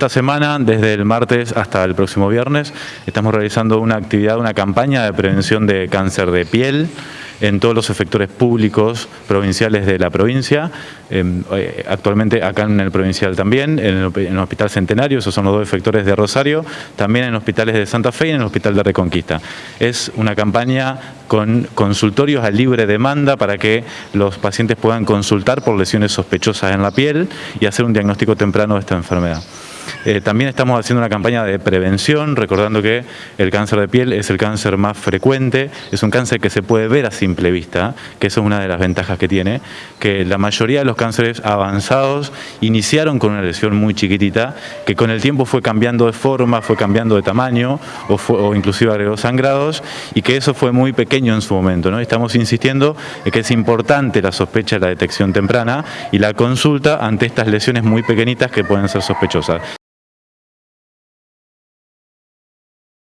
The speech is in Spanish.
Esta semana, desde el martes hasta el próximo viernes, estamos realizando una actividad, una campaña de prevención de cáncer de piel en todos los efectores públicos provinciales de la provincia, em, eh, actualmente acá en el provincial también, en el, Hospital Centenario, esos son los dos efectores de Rosario, también en hospitales de Santa Fe y en el Hospital de Reconquista. Es una campaña con consultorios a libre demanda para que los pacientes puedan consultar por lesiones sospechosas en la piel y hacer un diagnóstico temprano de esta enfermedad. Eh, también estamos haciendo una campaña de prevención, recordando que el cáncer de piel es el cáncer más frecuente, es un cáncer que se puede ver a simple vista, que eso es una de las ventajas que tiene, que la mayoría de los cánceres avanzados iniciaron con una lesión muy chiquitita, que con el tiempo fue cambiando de forma, fue cambiando de tamaño, o, o inclusive agregó sangrados, y que eso fue muy pequeño en su momento. Estamos insistiendo en que es importante la sospecha de la detección temprana y la consulta ante estas lesiones muy pequeñitas que pueden ser sospechosas.